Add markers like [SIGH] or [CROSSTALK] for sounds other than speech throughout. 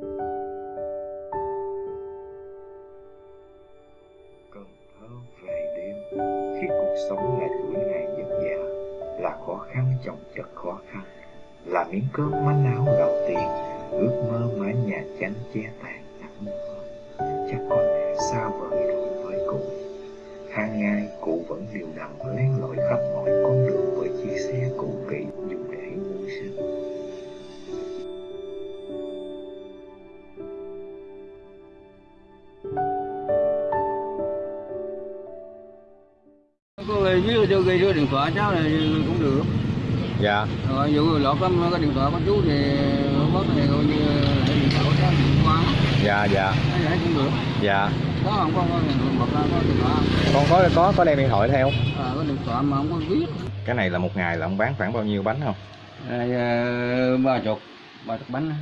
Cần Thơ về đêm, Khi cuộc sống lại tuổi ngày dần dà Là khó khăn chồng chất khó khăn, Là miếng cơm manh áo gạo tiền, Ước mơ mái nhà chánh che tàn nắng mưa. Chắc con xa vời rồi với cụ hàng ngày cụ vẫn điều đặn len lỏi khắp mọi con đường. Người dưới cho ghi số điện thoại cháu này cũng được. Dạ. Rồi dụ lọt có có điện thoại có chú thì bớt thì coi như điện thoại của cháu điện qua dạ dạ. Vậy cũng được. Dạ. Có không? Có có điện thoại không? con có có có đem điện thoại theo. À, có điện thoại mà không có viết cái này là một ngày là ông bán khoảng bao nhiêu bánh không? À, à, ba chục ba chục bánh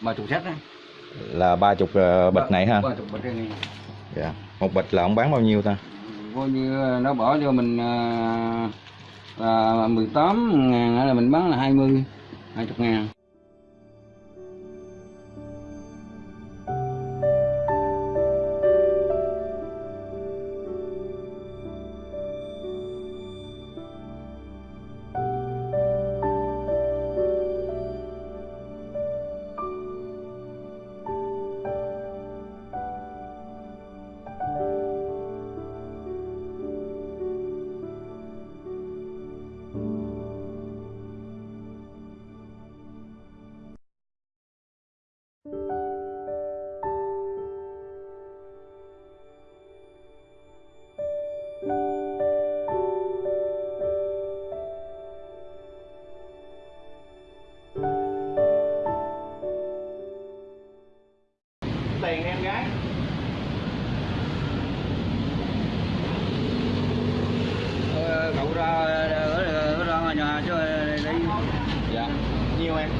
ba chục sách á. Là ba chục ờ, bịch này ha? ba chục bịch này. Dạ. Một bịch là ông bán bao nhiêu ta coi như ờ, nó bỏ cho mình à, à, 18 ngàn là mình bán là 20 20 ngàn. Dạ. Nhiều em.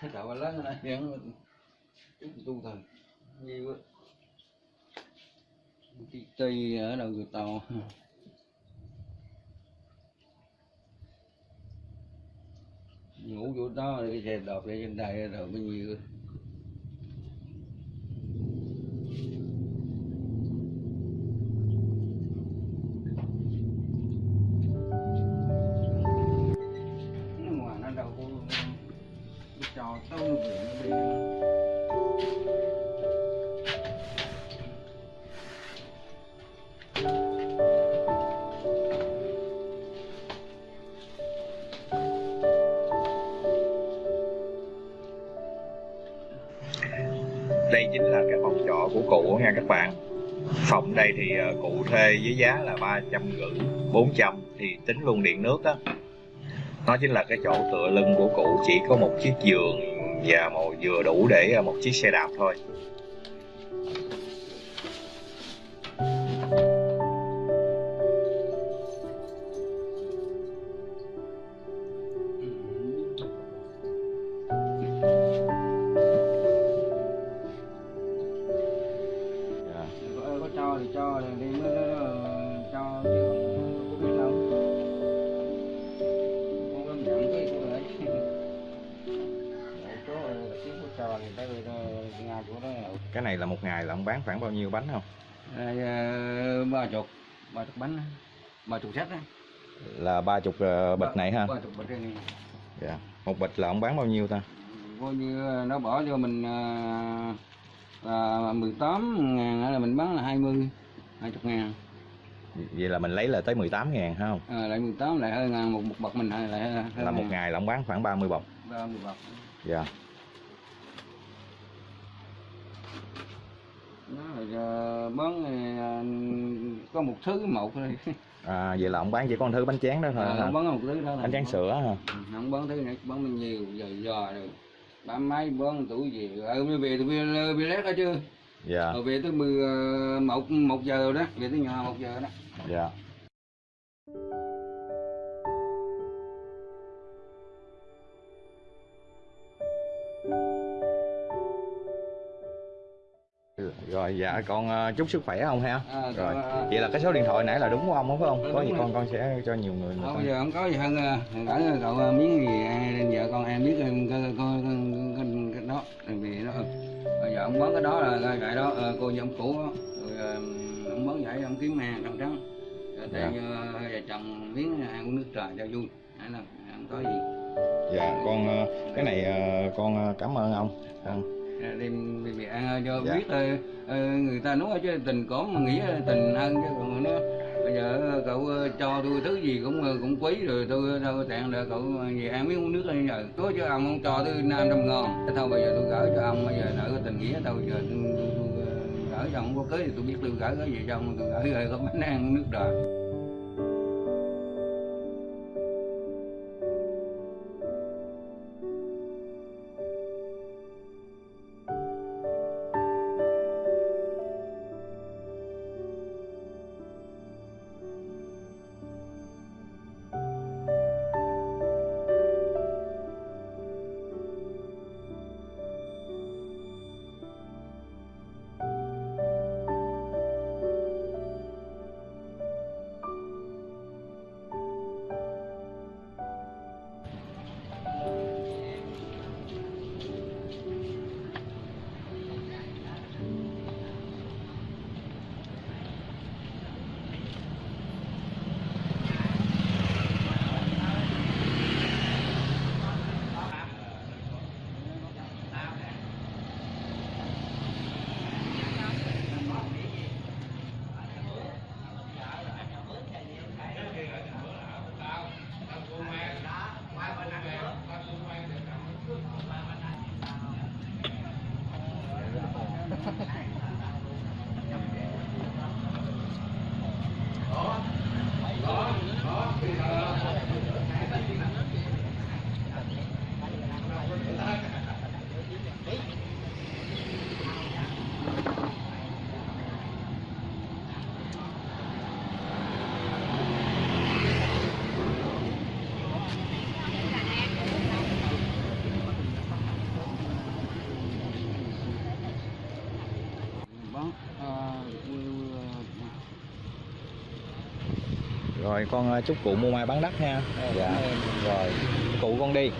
Cái cậu lớn này hiện tu thần nhiều quá. Cái ở đầu người tàu. Ngủ chỗ đó thì xe đọt lên trên đây rồi bao nhiêu đây chính là cái phòng trọ của cụ nha các bạn. Phòng đây thì ờ, cụ thuê với giá là ba trăm rưỡi bốn trăm thì tính luôn điện nước á. Nó chính là cái chỗ tựa lưng của cụ, chỉ có một chiếc giường và một vừa đủ để ờ, một chiếc xe đạp thôi. Cái này là một ngày là ông bán khoảng bao nhiêu bánh không? Ờ, ba chục ba chục bánh ba chục sách á. Là ba chục ờ, bịch này ha? ba chục bịch này. Dạ. Một bịch là ông bán bao nhiêu ta? Coi như nó bỏ cho mình là 18 ngàn là mình bán là 20 20 ngàn. Vậy là mình lấy là tới 18 ngàn ha không? À, lại 18 lại hơi ngàn một, một bậc mình lại lại là một ngày là ông bán khoảng 30 bọc. Ba mươi bậc dạ. nó bán à, có một thứ một thôi. [LAUGHS] À, vậy là ông bán chỉ có một thứ bánh tráng đó thôi à, không bán một thứ đó bánh tráng sữa hả? Không bán thứ này bán bao nhiêu giờ giờ rồi. Bán mấy bán tuổi gì. Ờ mới về về về lét đó chứ. Dạ. Về tới mười ờ, một một giờ đó về tới nhà một giờ đó. Dạ rồi dạ con ờ, chúc sức khỏe ông ha. À, rồi con, ờ, vậy là cái số điện thoại nãy là đúng của ông đúng không? có gì rồi. con con sẽ cho nhiều người Không, giờ không có gì hơn gửi cậu ờ, miếng gì ai vợ con em biết có có cái, cái đó vì nó bây giờ ông bán cái đó là cái cái đó cô ông cũ đó. rồi ông bán vậy ông kiếm hàng trắng trắng rồi Dạ. vợ chồng miếng ăn uống nước trời cho vui. Hay là không có gì. Dạ con cái này con cảm ơn ông đem vì ăn ờ, cho Dạ. biết ờ, ờ, người ta nói chứ tình cóm mà nghĩ tình hơn chứ còn nó bây giờ ờ, cậu ờ, cho tôi thứ gì cũng ờ, cũng quý rồi tôi đâu có tiện là cậu ờ, về ăn miếng uống nước bây giờ có chứ ông không cho tôi năm trăm ngon thôi bây giờ tôi gửi cho ông bây giờ nợ cái tình nghĩa đâu giờ tôi, tôi, tôi, ờ, gửi cho ông có cưới thì tôi biết tôi gửi cái gì cho ông tôi gửi rồi có bánh ăn nước đời rồi con ờ, chúc cụ mua mai bán đắt ha. Dạ. rồi cụ con đi